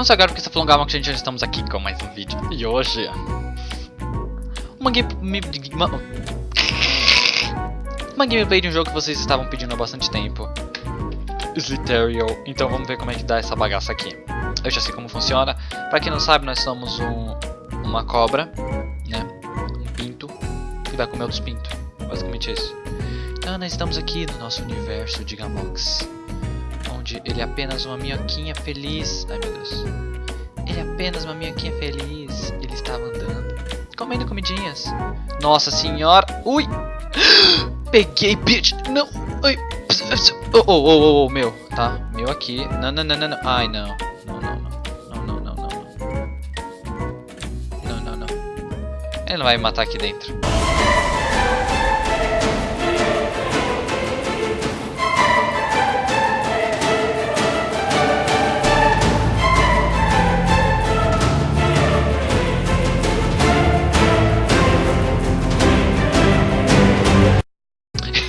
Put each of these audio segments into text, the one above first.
Não sei agora porque um que a gente já estamos aqui com mais um vídeo. E hoje... Uma game... Uma gameplay de um jogo que vocês estavam pedindo há bastante tempo. Sliterial. Então vamos ver como é que dá essa bagaça aqui. Eu já sei como funciona. Pra quem não sabe, nós somos um, uma cobra, né? Um pinto. Que vai comer outros pintos. Basicamente isso. Então nós estamos aqui no nosso universo de Gamox. Ele é apenas uma minhoquinha feliz. Ai meu Deus. Ele é apenas uma minhoquinha feliz. Ele estava andando. Comendo comidinhas. Nossa senhora. Ui! Peguei, bitch! Não! Ai! Oh, oh, oh, oh, oh, meu. Tá, meu aqui. Não, não, não, não, não. Ai, não. Não, não, não. Não, não, não, não. Não, não, não. Ele não vai me matar aqui dentro.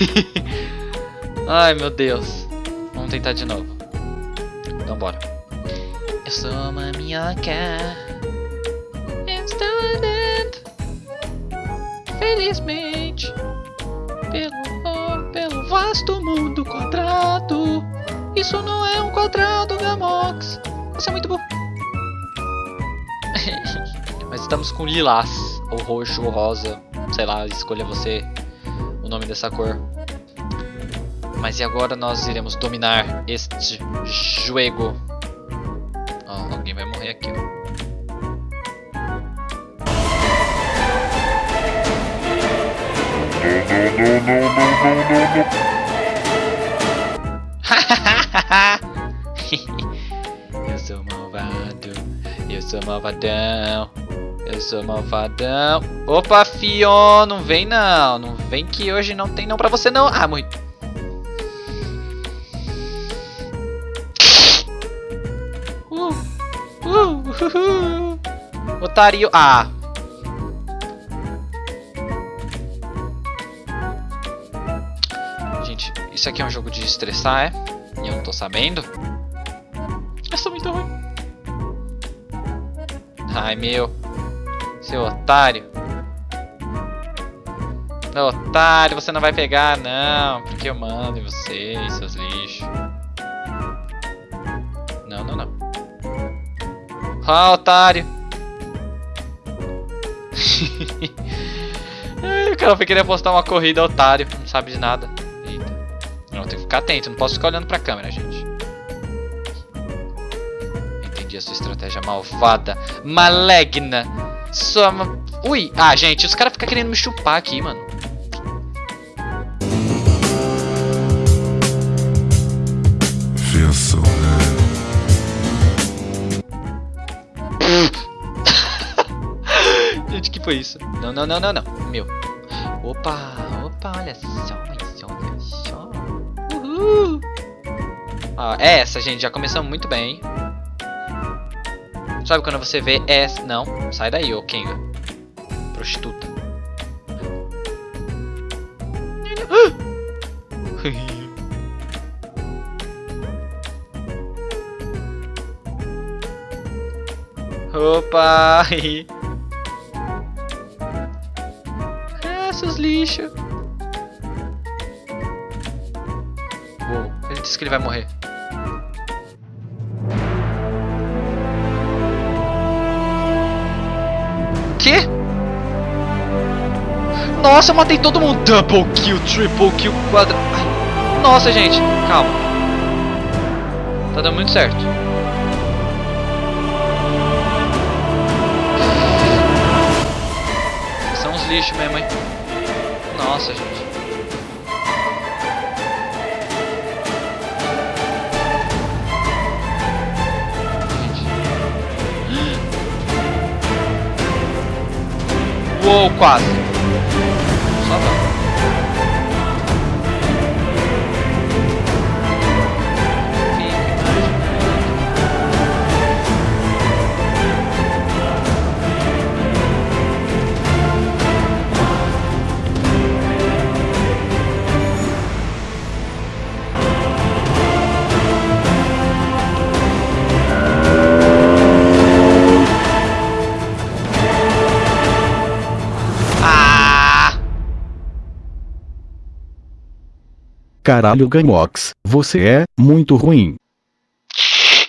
Ai meu Deus. Vamos tentar de novo. Então bora. Eu sou uma minhoca. Estou andando. Felizmente. Pelo, pelo vasto mundo quadrado. Isso não é um quadrado, Gamox. Você é muito burro. Mas estamos com lilás. Ou roxo, ou rosa. Sei lá, escolha você nome dessa cor. Mas e agora nós iremos dominar este jogo. Oh, alguém vai morrer aqui, ó. eu sou malvado, eu sou malvadão, eu sou malvadão. Opa, Fion, não vem não, não vem que hoje não tem não pra você não. Ah, morri. Otário. Ah. Gente, isso aqui é um jogo de estressar, é? E eu não tô sabendo. Eu sou muito ruim. Ai, meu. Seu otário. Otário, você não vai pegar, não. Porque eu mando em vocês, seus lixos. Não, não, não. Ah, otário. o cara foi querer postar uma corrida, otário. Não sabe de nada. Eita. Não, tem que ficar atento. Não posso ficar olhando pra câmera, gente. Entendi a sua estratégia malvada. Malegna. Sua... Ui. Ah, gente. Os caras ficam querendo me chupar aqui, mano. foi isso? Não, não, não, não, não. Meu. Opa, opa, olha só, olha só. Uhul. Ah, é essa, gente. Já começamos muito bem. Sabe quando você vê essa... Não, sai daí, ô Kenga. Prostituta. Opa! seus lixos. Uou, ele disse que ele vai morrer. Nossa, eu matei todo mundo. Double kill, triple kill, quadra... Ai. Nossa, gente. Calma. Tá dando muito certo. São uns lixos mesmo, hein. Nossa, gente. Uou, quase. Só não. Caralho Gamox, você é muito ruim.